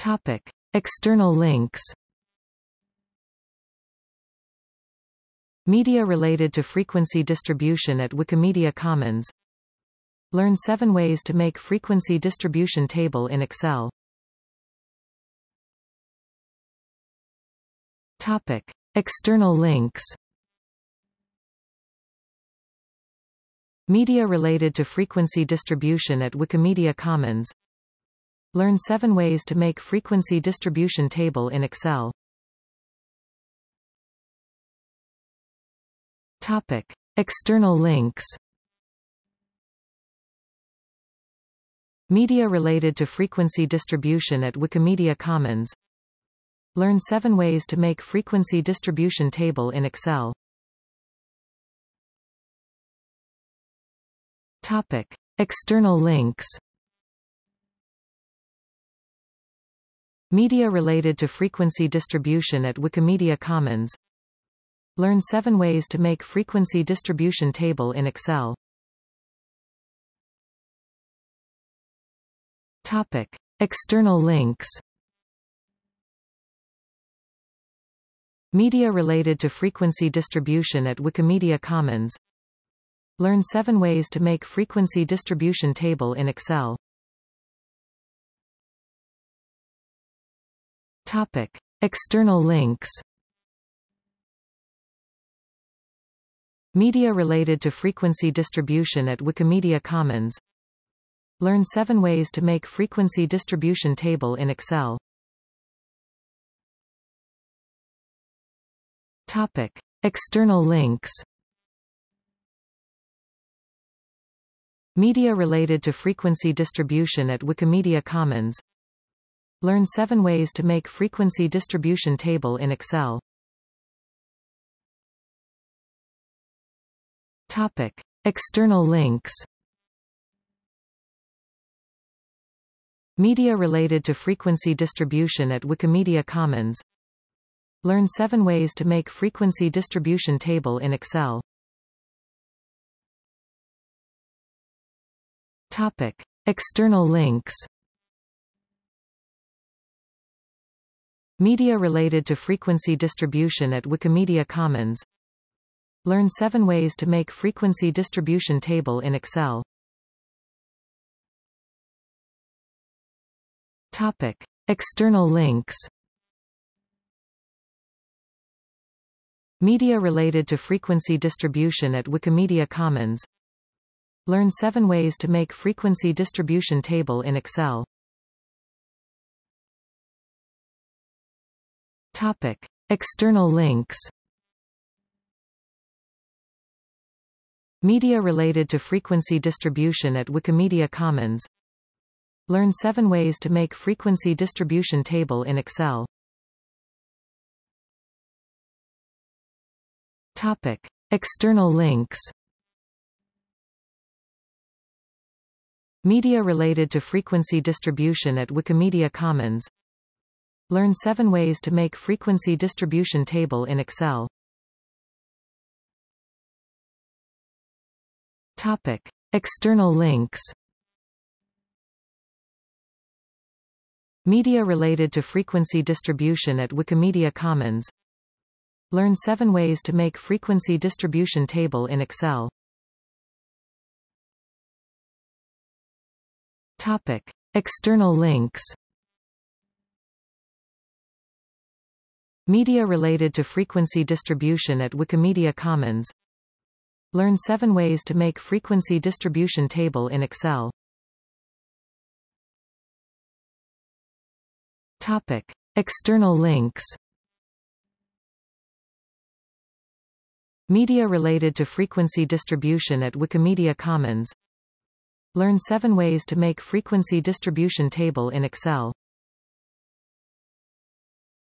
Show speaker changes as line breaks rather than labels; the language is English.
Topic. External links Media related to frequency distribution at Wikimedia Commons Learn 7 ways to make frequency distribution table in Excel Topic. External links Media related to frequency distribution at Wikimedia Commons Learn 7 ways to make frequency distribution table in Excel. Topic. External links. Media related to frequency distribution at Wikimedia Commons. Learn 7 ways to make frequency distribution table in Excel. Topic. External links Media related to frequency distribution at Wikimedia Commons Learn 7 ways to make frequency distribution table in Excel Topic. External links Media related to frequency distribution at Wikimedia Commons Learn 7 ways to make frequency distribution table in Excel. Topic. External links Media related to frequency distribution at Wikimedia Commons Learn 7 ways to make frequency distribution table in Excel. Topic. External links Media related to frequency distribution at Wikimedia Commons Learn 7 ways to make frequency distribution table in Excel. Topic. External links. Media related to frequency distribution at Wikimedia Commons. Learn 7 ways to make frequency distribution table in Excel. Topic. External links Media related to frequency distribution at Wikimedia Commons Learn 7 ways to make frequency distribution table in Excel Topic. External links Media related to frequency distribution at Wikimedia Commons Learn 7 ways to make frequency distribution table in Excel. Topic. External links Media related to frequency distribution at Wikimedia Commons Learn 7 ways to make frequency distribution table in Excel. Topic. External links Media related to frequency distribution at Wikimedia Commons Learn 7 ways to make frequency distribution table in Excel. Topic. External links. Media related to frequency distribution at Wikimedia Commons. Learn 7 ways to make frequency distribution table in Excel. Topic. External links Media related to frequency distribution at Wikimedia Commons. Learn 7 ways to make frequency distribution table in Excel. Topic. External links. Media related to frequency distribution at Wikimedia Commons. Learn 7 ways to make frequency distribution table in Excel